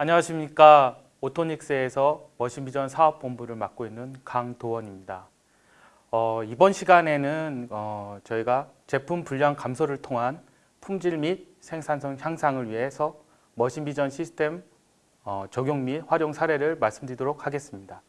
안녕하십니까 오토닉스에서 머신비전 사업본부를 맡고 있는 강도원입니다. 어, 이번 시간에는 어, 저희가 제품 분량 감소를 통한 품질 및 생산성 향상을 위해서 머신비전 시스템 어, 적용 및 활용 사례를 말씀드리도록 하겠습니다.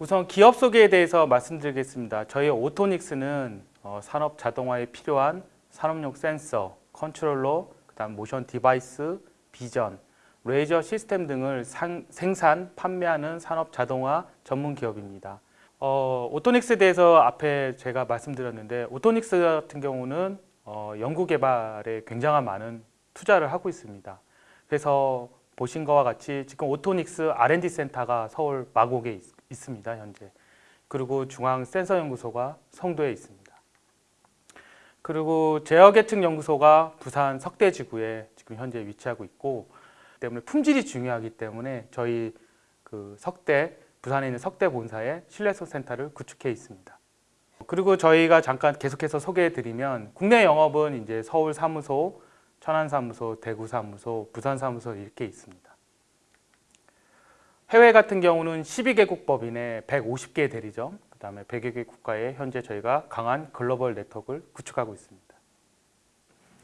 우선 기업 소개에 대해서 말씀드리겠습니다. 저희 오토닉스는 어, 산업 자동화에 필요한 산업용 센서, 컨트롤러, 그다음 모션 device, 비전, 레이저 시스템 등을 상, 생산, 판매하는 산업 자동화 전문 기업입니다. 어, 오토닉스에 대해서 앞에 제가 말씀드렸는데 오토닉스 같은 경우는 어, 연구 개발에 굉장한 많은 투자를 하고 있습니다. 그래서 보신 것과 같이 지금 오토닉스 R&D 센터가 서울 마곡에 있, 있습니다. 현재. 그리고 중앙 센서 연구소가 성도에 있습니다. 그리고 제어 계층 연구소가 부산 석대지구에 지금 현재 위치하고 있고 때문에 품질이 중요하기 때문에 저희 그 석대 부산에 있는 석대 본사에 신뢰성 센터를 구축해 있습니다. 그리고 저희가 잠깐 계속해서 소개해 드리면 국내 영업은 이제 서울 사무소, 천안 사무소, 대구 사무소, 부산 사무소 이렇게 있습니다. 해외 같은 경우는 12개국 법인에 150개 대리점, 그다음에 100여 개 국가에 현재 저희가 강한 글로벌 네트워크를 구축하고 있습니다.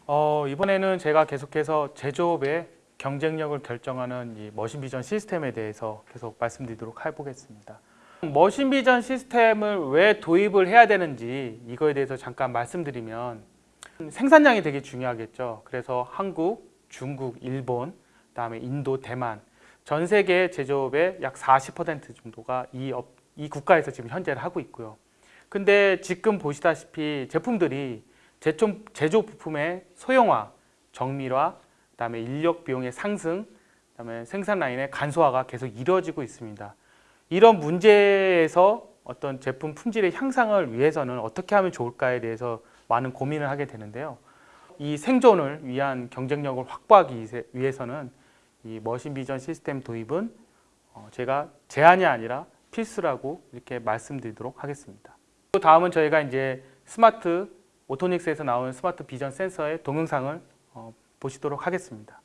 어, 이번에는 제가 계속해서 제조업의 경쟁력을 결정하는 이 머신 비전 시스템에 대해서 계속 말씀드리도록 해보겠습니다. 머신 비전 시스템을 왜 도입을 해야 되는지 이거에 대해서 잠깐 말씀드리면 생산량이 되게 중요하겠죠. 그래서 한국, 중국, 일본, 그다음에 인도, 대만 전 세계 제조업의 약 40% 정도가 이, 업, 이 국가에서 지금 현재를 하고 있고요. 근데 지금 보시다시피 제품들이 제품, 제조 부품의 소형화, 정밀화, 그다음에 인력 비용의 상승, 그다음에 생산 라인의 간소화가 계속 이루어지고 있습니다. 이런 문제에서 어떤 제품 품질의 향상을 위해서는 어떻게 하면 좋을까에 대해서 많은 고민을 하게 되는데요. 이 생존을 위한 경쟁력을 확보하기 위해서는 이 머신 비전 시스템 도입은 어, 제가 제한이 아니라 필수라고 이렇게 말씀드리도록 하겠습니다. 다음은 저희가 이제 스마트 오토닉스에서 나오는 스마트 비전 센서의 동영상을 어, 보시도록 하겠습니다.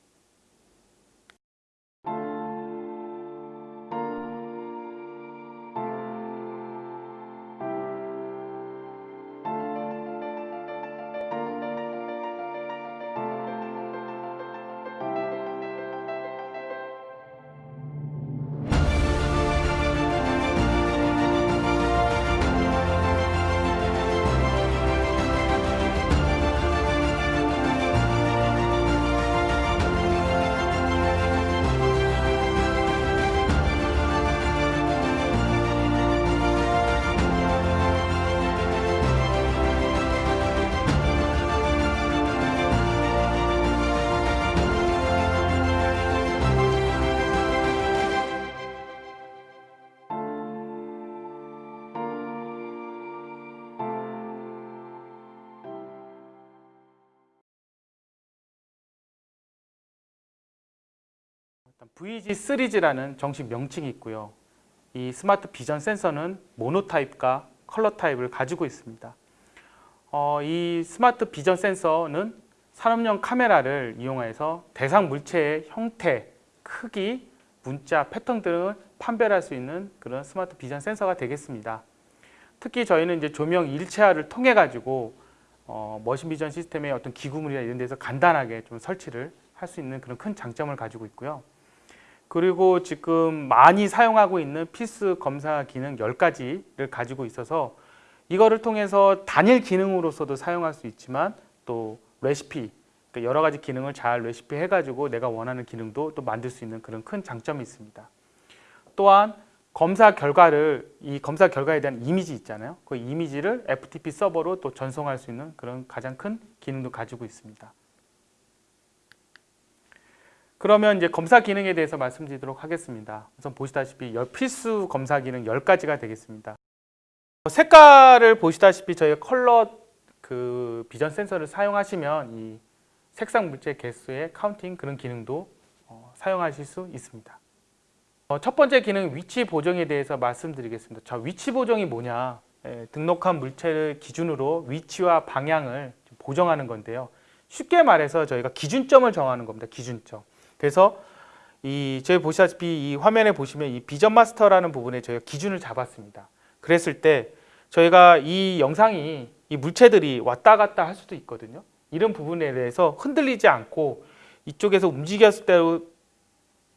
VG3G라는 정식 명칭이 있고요. 이 스마트 비전 센서는 모노 타입과 컬러 타입을 가지고 있습니다. 어, 이 스마트 비전 센서는 산업용 카메라를 이용해서 대상 물체의 형태, 크기, 문자, 패턴 등을 판별할 수 있는 그런 스마트 비전 센서가 되겠습니다. 특히 저희는 이제 조명 일체화를 통해 가지고 어, 머신 비전 시스템의 어떤 기구물이나 이런 데서 간단하게 좀 설치를 할 수 있는 그런 큰 장점을 가지고 있고요. 그리고 지금 많이 사용하고 있는 필수 검사 기능 10가지를 가지고 있어서 이거를 통해서 단일 기능으로서도 사용할 수 있지만 또 레시피 그러니까 여러 가지 기능을 잘 레시피 해가지고 내가 원하는 기능도 또 만들 수 있는 그런 큰 장점이 있습니다. 또한 검사 결과를 이 검사 결과에 대한 이미지 있잖아요. 그 이미지를 FTP 서버로 또 전송할 수 있는 그런 가장 큰 기능도 가지고 있습니다. 그러면 이제 검사 기능에 대해서 말씀드리도록 하겠습니다. 우선 보시다시피 필수 검사 기능 10가지가 되겠습니다. 색깔을 보시다시피 저희 컬러 그 비전 센서를 사용하시면 이 색상 물체 개수의 counting 그런 기능도 어, 사용하실 수 있습니다. 어, 첫 번째 기능 위치 보정에 대해서 말씀드리겠습니다. 자, 위치 보정이 뭐냐? 예, 등록한 물체를 기준으로 위치와 방향을 보정하는 건데요. 쉽게 말해서 저희가 기준점을 정하는 겁니다. 기준점. 그래서 이 저희 보시다시피 이 화면에 보시면 이 비전 마스터라는 부분에 저희가 기준을 잡았습니다. 그랬을 때 저희가 이 영상이 이 물체들이 왔다 갔다 할 수도 있거든요. 이런 부분에 대해서 흔들리지 않고 이쪽에서 움직였을 때도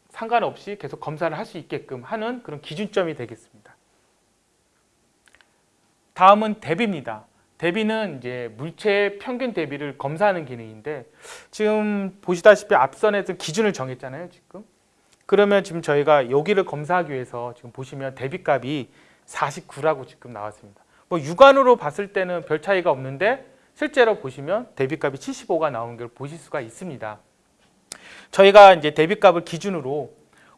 상관없이 계속 검사를 할 수 있게끔 하는 그런 기준점이 되겠습니다. 다음은 대비입니다. 대비는 이제 물체의 평균 대비를 검사하는 기능인데 지금 보시다시피 앞선에서 기준을 정했잖아요, 지금. 그러면 지금 저희가 여기를 검사하기 위해서 지금 보시면 대비값이 49라고 지금 나왔습니다. 뭐 육안으로 봤을 때는 별 차이가 없는데 실제로 보시면 대비값이 75가 나오는 걸 보실 수가 있습니다. 저희가 이제 대비값을 기준으로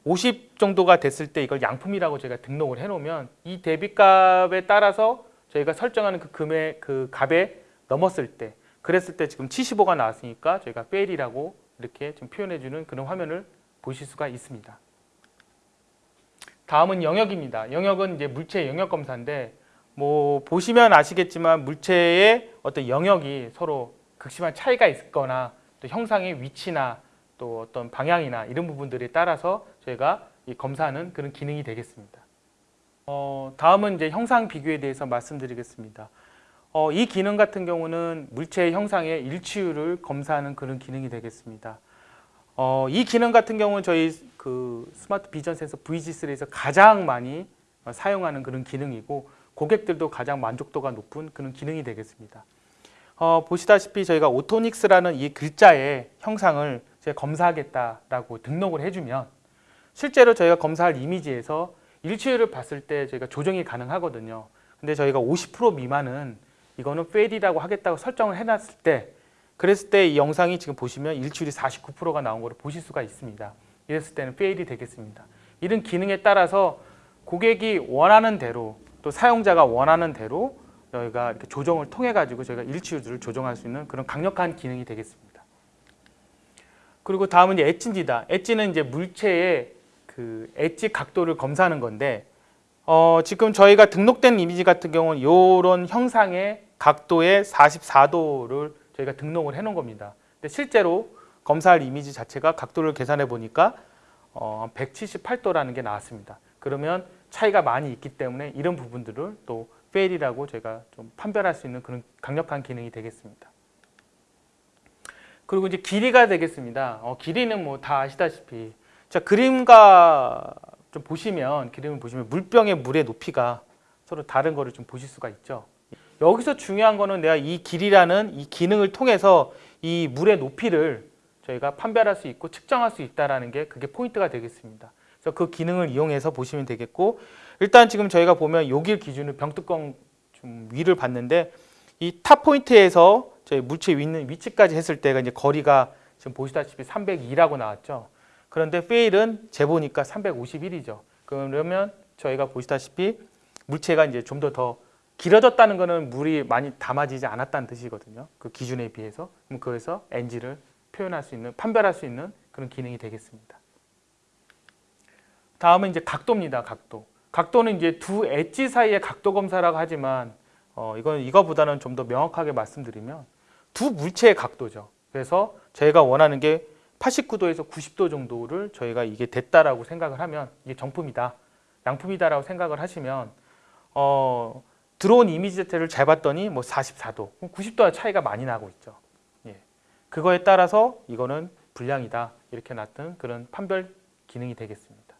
50 정도가 됐을 때 이걸 양품이라고 저희가 등록을 해놓으면 이 대비값에 따라서 저희가 설정하는 그 금액 그 값에 넘었을 때 그랬을 때 지금 75가 나왔으니까 저희가 fail이라고 이렇게 좀 표현해주는 그런 화면을 보실 수가 있습니다. 다음은 영역입니다. 영역은 이제 물체 영역 검사인데 뭐 보시면 아시겠지만 물체의 어떤 영역이 서로 극심한 차이가 있거나 또 형상의 위치나 또 어떤 방향이나 이런 부분들에 따라서 저희가 이 검사하는 그런 기능이 되겠습니다. 어, 다음은 이제 형상 비교에 대해서 말씀드리겠습니다. 어, 이 기능 같은 경우는 물체의 형상의 일치율을 검사하는 그런 기능이 되겠습니다. 어, 이 기능 같은 경우는 저희 그 스마트 비전 센서 VG3에서 가장 많이 사용하는 그런 기능이고 고객들도 가장 만족도가 높은 그런 기능이 되겠습니다. 어, 보시다시피 저희가 오토닉스라는 이 글자의 형상을 검사하겠다라고 등록을 해주면 실제로 저희가 검사할 이미지에서 일치율을 봤을 때 저희가 조정이 가능하거든요. 근데 저희가 50% 미만은 이거는 fail이라고 하겠다고 설정을 해놨을 때 그랬을 때 이 영상이 지금 보시면 일치율이 49%가 나온 것을 보실 수가 있습니다. 이랬을 때는 fail이 되겠습니다. 이런 기능에 따라서 고객이 원하는 대로 또 사용자가 원하는 대로 저희가 이렇게 조정을 통해 가지고 저희가 일치율을 조정할 수 있는 그런 강력한 기능이 되겠습니다. 그리고 다음은 이제 엣지입니다. 엣지는 이제 물체의 그 엣지 각도를 검사하는 건데 어, 지금 저희가 등록된 이미지 같은 경우는 이런 형상의 각도의 44도를 저희가 등록을 해놓은 겁니다. 근데 실제로 검사할 이미지 자체가 각도를 계산해 보니까 어, 178도라는 게 나왔습니다. 그러면 차이가 많이 있기 때문에 이런 부분들을 또 fail이라고 저희가 좀 판별할 수 있는 그런 강력한 기능이 되겠습니다. 그리고 이제 길이가 되겠습니다. 어, 길이는 뭐 다 아시다시피 자 그림과 좀 보시면 그림을 보시면 물병의 물의 높이가 서로 다른 거를 좀 보실 수가 있죠. 여기서 중요한 거는 내가 이 길이라는 이 기능을 통해서 이 물의 높이를 저희가 판별할 수 있고 측정할 수 있다라는 게 그게 포인트가 되겠습니다. 그래서 그 기능을 이용해서 보시면 되겠고 일단 지금 저희가 보면 여길 기준으로 병뚜껑 좀 위를 봤는데 이 탑 포인트에서 저희 물체 있는 위치까지 했을 때가 이제 거리가 지금 보시다시피 302라고 나왔죠. 그런데 fail은 재보니까 351이죠. 그러면 저희가 보시다시피 물체가 이제 좀더더 길어졌다는 것은 물이 많이 담아지지 않았다는 뜻이거든요. 그 기준에 비해서. 그럼 그래서 NG를 표현할 수 있는, 판별할 수 있는 그런 기능이 되겠습니다. 다음은 이제 각도입니다. 각도. 각도는 이제 두 엣지 사이의 각도 검사라고 하지만 어, 이건 이거보다는 좀 더 명확하게 말씀드리면 두 물체의 각도죠. 그래서 저희가 원하는 게 89도에서 90도 정도를 저희가 이게 됐다라고 생각을 하면 이게 정품이다, 양품이다라고 생각을 하시면 어, 들어온 이미지 자체를 잘 봤더니 뭐 44도, 90도와 차이가 많이 나고 있죠. 예. 그거에 따라서 이거는 불량이다 이렇게 놨던 그런 판별 기능이 되겠습니다.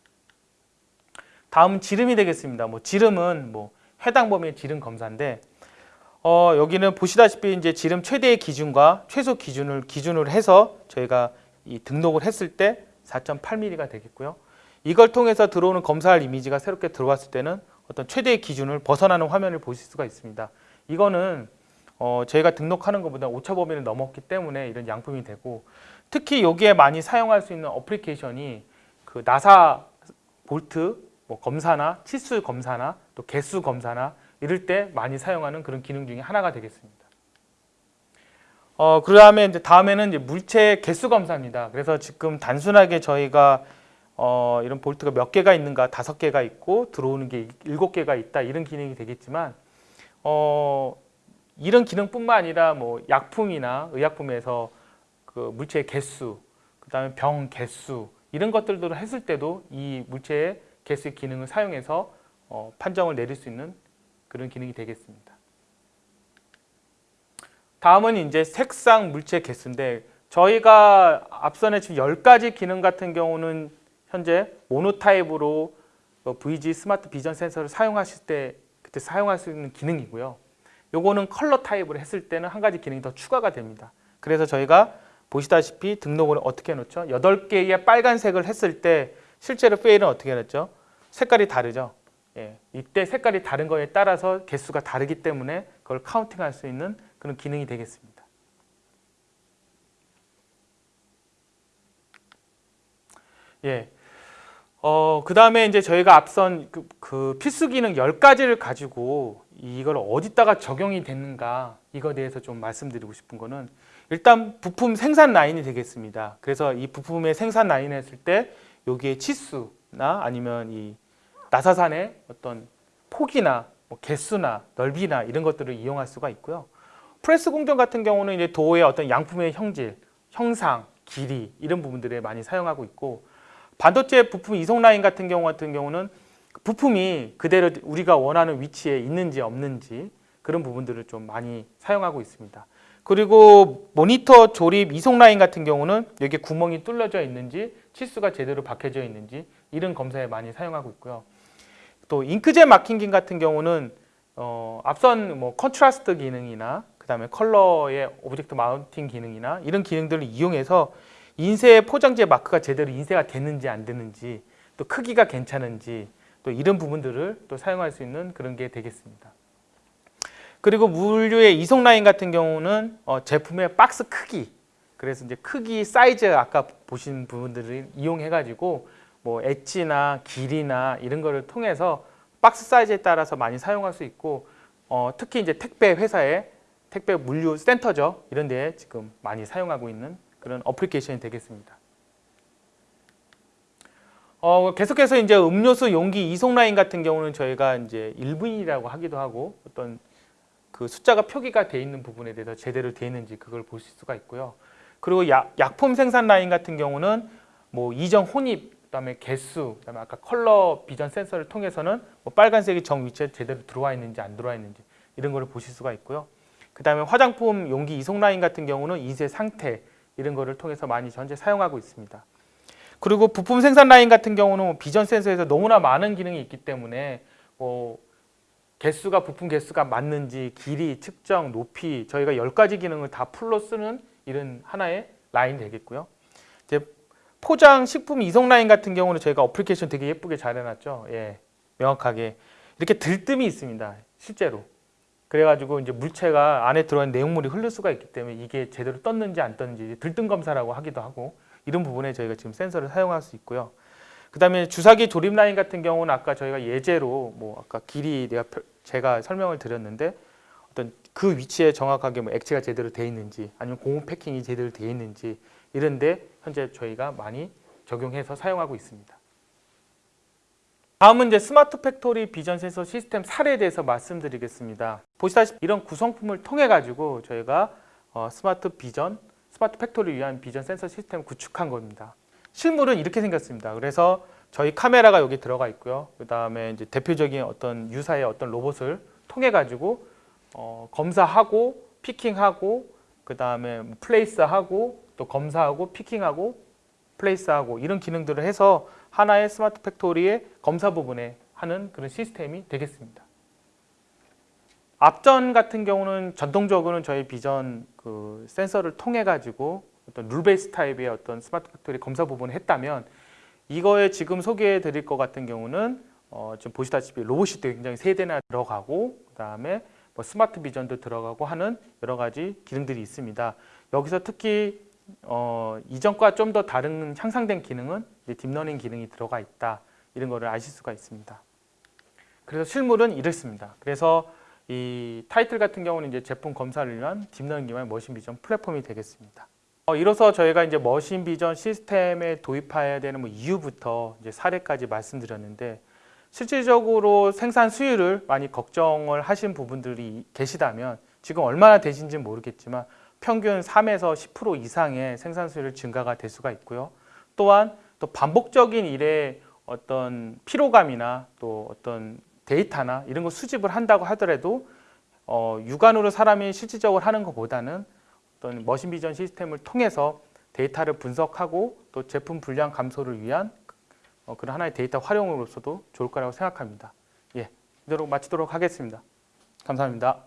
다음은 지름이 되겠습니다. 뭐 지름은 뭐 해당 범위의 지름 검사인데 어, 여기는 보시다시피 이제 지름 최대의 기준과 최소 기준을 기준으로 해서 저희가 이 등록을 했을 때 4.8mm가 되겠고요. 이걸 통해서 들어오는 검사할 이미지가 새롭게 들어왔을 때는 어떤 최대의 기준을 벗어나는 화면을 보실 수가 있습니다. 이거는 어, 저희가 등록하는 것보다 오차 범위를 넘었기 때문에 이런 양품이 되고 특히 여기에 많이 사용할 수 있는 어플리케이션이 그 나사 볼트 뭐 검사나 치수 검사나 또 개수 검사나 이럴 때 많이 사용하는 그런 기능 중에 하나가 되겠습니다. 어, 그 다음에 이제 다음에는 이제 물체 개수 검사입니다. 그래서 지금 단순하게 저희가 어, 이런 볼트가 몇 개가 있는가 다섯 개가 있고 들어오는 게 일곱 개가 있다 이런 기능이 되겠지만 어, 이런 기능뿐만 아니라 뭐 약품이나 의약품에서 그 물체의 개수 그 다음에 병 개수 이런 것들도 했을 때도 이 물체의 개수의 기능을 사용해서 어, 판정을 내릴 수 있는 그런 기능이 되겠습니다. 다음은 이제 색상 물체 개수인데 저희가 앞선에 지금 10가지 기능 같은 경우는 현재 모노타입으로 어, VG 스마트 비전 센서를 사용하실 때 그때 사용할 수 있는 기능이고요. 요거는 컬러 타입으로 했을 때는 한 가지 기능이 더 추가가 됩니다. 그래서 저희가 보시다시피 등록을 어떻게 해놓죠? 8개의 빨간색을 했을 때 실제로 페일은 어떻게 해놨죠? 색깔이 다르죠? 예, 이때 색깔이 다른 거에 따라서 개수가 다르기 때문에 그걸 카운팅할 수 있는 그런 기능이 되겠습니다. 예. 어, 그 다음에 이제 저희가 앞선 그, 그 필수 기능 10가지를 가지고 이걸 어디다가 적용이 됐는가 이거에 대해서 좀 말씀드리고 싶은 거는 일단 부품 생산 라인이 되겠습니다. 그래서 이 부품의 생산 라인을 했을 때 여기에 치수나 아니면 이 나사산의 어떤 폭이나 뭐 개수나 넓이나 이런 것들을 이용할 수가 있고요. 프레스 공정 같은 경우는 이제 도의 어떤 양품의 형질, 형상, 길이 이런 부분들에 많이 사용하고 있고 반도체 부품 이송 라인 같은 경우 같은 경우는 부품이 그대로 우리가 원하는 위치에 있는지 없는지 그런 부분들을 좀 많이 사용하고 있습니다. 그리고 모니터 조립 이송 라인 같은 경우는 여기 구멍이 뚫려져 있는지 치수가 제대로 박혀져 있는지 이런 검사에 많이 사용하고 있고요. 또 잉크젯 마킹 기 같은 경우는 어, 앞선 뭐 contrast 기능이나 그 다음에 컬러의 object counting 기능이나 이런 기능들을 이용해서 인쇄 포장재 마크가 제대로 인쇄가 됐는지 안 됐는지 또 크기가 괜찮은지 또 이런 부분들을 또 사용할 수 있는 그런 게 되겠습니다. 그리고 물류의 이송 라인 같은 경우는 어, 제품의 박스 크기 그래서 이제 크기 사이즈 아까 보신 부분들을 이용해 가지고 뭐 엣지나 길이나 이런 거를 통해서 박스 사이즈에 따라서 많이 사용할 수 있고 어, 특히 이제 택배 회사의 택배 물류 센터죠 이런 데에 지금 많이 사용하고 있는 그런 어플리케이션이 되겠습니다. 어, 계속해서 이제 음료수 용기 이송 라인 같은 경우는 저희가 이제 일부인이라고 하기도 하고 어떤 그 숫자가 표기가 돼 있는 부분에 대해서 제대로 돼 있는지 그걸 보실 수가 있고요. 그리고 약, 약품 생산 라인 같은 경우는 뭐 이종 혼입, 그다음에 개수, 그다음에 아까 컬러 비전 센서를 통해서는 뭐 빨간색이 정 위치에 제대로 들어와 있는지 안 들어와 있는지 이런 거를 보실 수가 있고요. 그 다음에 화장품 용기 이송 라인 같은 경우는 인쇄 상태 이런 거를 통해서 많이 현재 사용하고 있습니다. 그리고 부품 생산 라인 같은 경우는 비전 센서에서 너무나 많은 기능이 있기 때문에 뭐 개수가 부품 개수가 맞는지 길이, 측정, 높이 저희가 10가지 기능을 다 full로 쓰는 이런 하나의 라인 되겠고요. 이제 포장 식품 이송 라인 같은 경우는 저희가 어플리케이션 되게 예쁘게 잘 해놨죠. 예, 명확하게 이렇게 들뜸이 있습니다. 실제로. 그래가지고 이제 물체가 안에 들어간 내용물이 흐를 수가 있기 때문에 이게 제대로 떴는지 안 떴는지 들뜸 검사라고 하기도 하고 이런 부분에 저희가 지금 센서를 사용할 수 있고요. 그 다음에 주사기 조립 라인 같은 경우는 아까 저희가 예제로 뭐 아까 길이 내가 제가 설명을 드렸는데 어떤 그 위치에 정확하게 뭐 액체가 제대로 돼 있는지 아니면 고무 패킹이 제대로 돼 있는지 이런데 현재 저희가 많이 적용해서 사용하고 있습니다. 다음은 이제 smart factory vision 센서 시스템 사례에 대해서 말씀드리겠습니다. 보시다시피 이런 구성품을 통해 가지고 저희가 어, smart vision, smart factory를 위한 비전 센서 시스템을 구축한 겁니다. 실물은 이렇게 생겼습니다. 그래서 저희 카메라가 여기 들어가 있고요. 그 다음에 이제 대표적인 어떤 유사의 어떤 로봇을 통해 가지고 어, 검사하고 picking하고 그 다음에 place하고 또 검사하고 picking하고 place하고 이런 기능들을 해서 하나의 smart factory의 검사 부분에 하는 그런 시스템이 되겠습니다. 앞전 같은 경우는 전통적으로는 저희 비전 그 센서를 통해 가지고 어떤 rule base 타입의 어떤 smart factory 검사 부분을 했다면 이거에 지금 소개해 드릴 것 같은 경우는 어, 지금 보시다시피 로봇이 굉장히 세 대나 들어가고 그 다음에 뭐 smart vision도 들어가고 하는 여러 가지 기능들이 있습니다. 여기서 특히 어, 이전과 좀 더 다른 향상된 기능은 deep learning 기능이 들어가 있다. 이런 거를 아실 수가 있습니다. 그래서 실물은 이렇습니다. 그래서 이 타이틀 같은 경우는 이제 제품 검사를 위한 deep learning 기반 machine vision 플랫폼이 되겠습니다. 어, 이로써 저희가 이제 machine vision 시스템에 도입해야 되는 뭐 이유부터 이제 사례까지 말씀드렸는데 실질적으로 생산 수율을 많이 걱정을 하신 부분들이 계시다면 지금 얼마나 되신지 모르겠지만 평균 3에서 10% 이상의 생산 수율 증가가 될 수가 있고요. 또한 또 반복적인 일에 어떤 피로감이나 또 어떤 데이터나 이런 거 수집을 한다고 하더라도 어, 육안으로 사람이 실질적으로 하는 것보다는 어떤 머신 비전 시스템을 통해서 데이터를 분석하고 또 제품 불량 감소를 위한 어, 그런 하나의 데이터 활용으로서도 좋을 거라고 생각합니다. 예, 이대로 마치도록 하겠습니다. 감사합니다.